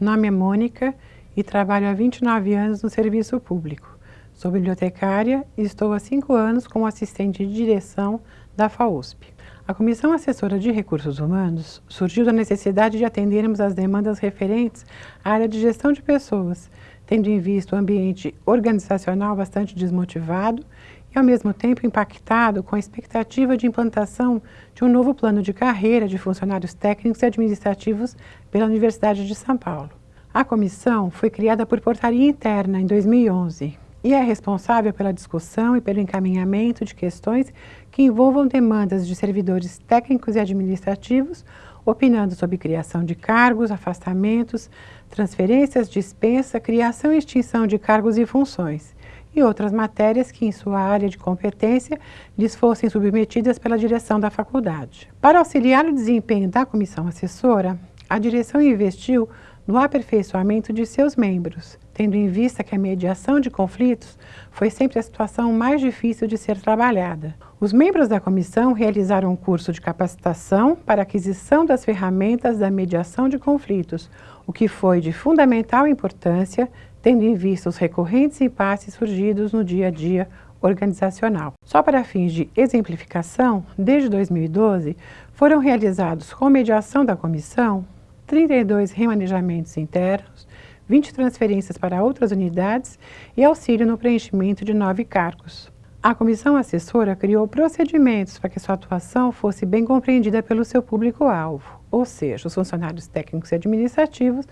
nome é Mônica e trabalho há 29 anos no serviço público. Sou bibliotecária e estou há cinco anos como assistente de direção da FAUSP. A Comissão Assessora de Recursos Humanos surgiu da necessidade de atendermos às demandas referentes à área de gestão de pessoas, tendo em vista o ambiente organizacional bastante desmotivado e, ao mesmo tempo, impactado com a expectativa de implantação de um novo plano de carreira de funcionários técnicos e administrativos pela Universidade de São Paulo. A comissão foi criada por portaria interna em 2011 e é responsável pela discussão e pelo encaminhamento de questões que envolvam demandas de servidores técnicos e administrativos, opinando sobre criação de cargos, afastamentos, transferências, dispensa, criação e extinção de cargos e funções, e outras matérias que, em sua área de competência, lhes fossem submetidas pela direção da faculdade. Para auxiliar o desempenho da comissão assessora, a direção investiu no aperfeiçoamento de seus membros, tendo em vista que a mediação de conflitos foi sempre a situação mais difícil de ser trabalhada. Os membros da comissão realizaram um curso de capacitação para aquisição das ferramentas da mediação de conflitos, o que foi de fundamental importância, tendo em vista os recorrentes impasses surgidos no dia a dia organizacional. Só para fins de exemplificação, desde 2012, foram realizados com mediação da comissão 32 remanejamentos internos, 20 transferências para outras unidades e auxílio no preenchimento de nove cargos. A comissão assessora criou procedimentos para que sua atuação fosse bem compreendida pelo seu público-alvo, ou seja, os funcionários técnicos e administrativos,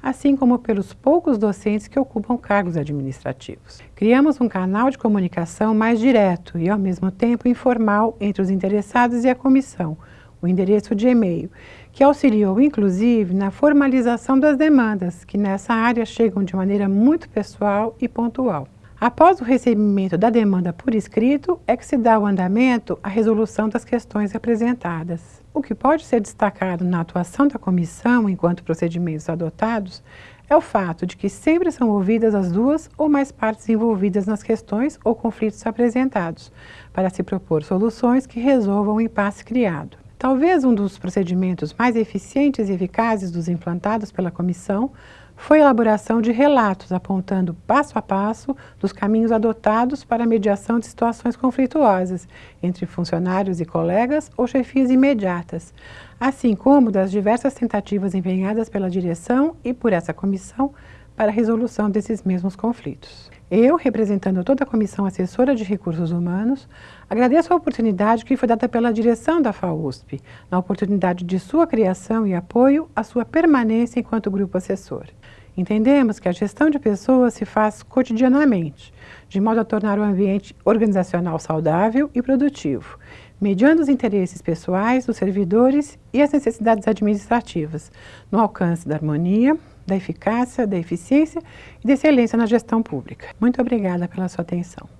assim como pelos poucos docentes que ocupam cargos administrativos. Criamos um canal de comunicação mais direto e, ao mesmo tempo, informal entre os interessados e a comissão, o endereço de e-mail, que auxiliou inclusive na formalização das demandas, que nessa área chegam de maneira muito pessoal e pontual. Após o recebimento da demanda por escrito, é que se dá o andamento à resolução das questões apresentadas. O que pode ser destacado na atuação da comissão enquanto procedimentos adotados é o fato de que sempre são ouvidas as duas ou mais partes envolvidas nas questões ou conflitos apresentados, para se propor soluções que resolvam o impasse criado. Talvez um dos procedimentos mais eficientes e eficazes dos implantados pela comissão foi a elaboração de relatos apontando passo a passo dos caminhos adotados para a mediação de situações conflituosas entre funcionários e colegas ou chefias imediatas, assim como das diversas tentativas empenhadas pela direção e por essa comissão para a resolução desses mesmos conflitos. Eu, representando toda a Comissão Assessora de Recursos Humanos, agradeço a oportunidade que foi dada pela direção da FAUSP, na oportunidade de sua criação e apoio à sua permanência enquanto grupo assessor. Entendemos que a gestão de pessoas se faz cotidianamente, de modo a tornar o ambiente organizacional saudável e produtivo, mediando os interesses pessoais dos servidores e as necessidades administrativas, no alcance da harmonia, da eficácia, da eficiência e da excelência na gestão pública. Muito obrigada pela sua atenção.